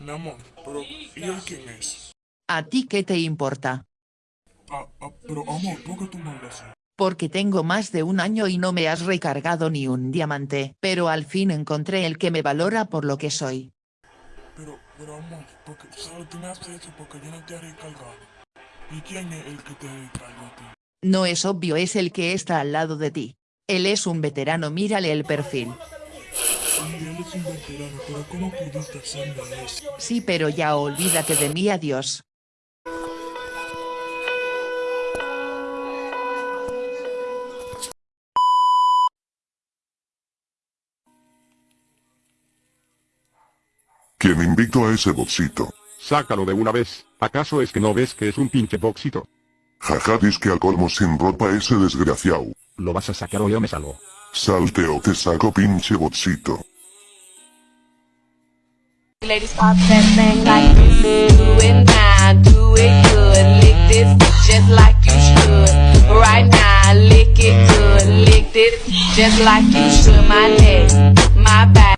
Mi amor, pero ¿y él quién es? ¿A ti qué te importa? Ah, ah, pero amor, ¿por qué tú me hablas así? Porque tengo más de un año y no me has recargado ni un diamante, pero al fin encontré el que me valora por lo que soy. Pero, pero amor, porque solo tú me haces eso porque yo no te he recargado. ¿Y quién es el que te recargó a ti? No es obvio es el que está al lado de ti. Él es un veterano mírale el perfil. Pero ¿cómo pudiste hacerme eso? Sí pero ya olvídate de mí adiós. ¿Quién invitó a ese boxito? Sácalo de una vez, ¿acaso es que no ves que es un pinche boxito? Jaja que al colmo sin ropa ese desgraciado. Lo vas a sacar o yo me salgo. Salte o te saco pinche boxito. Ladies pop that thing like this. Do it now, do it good. Lick this just like you should. Right now, lick it good. Lick this just like you should. My neck.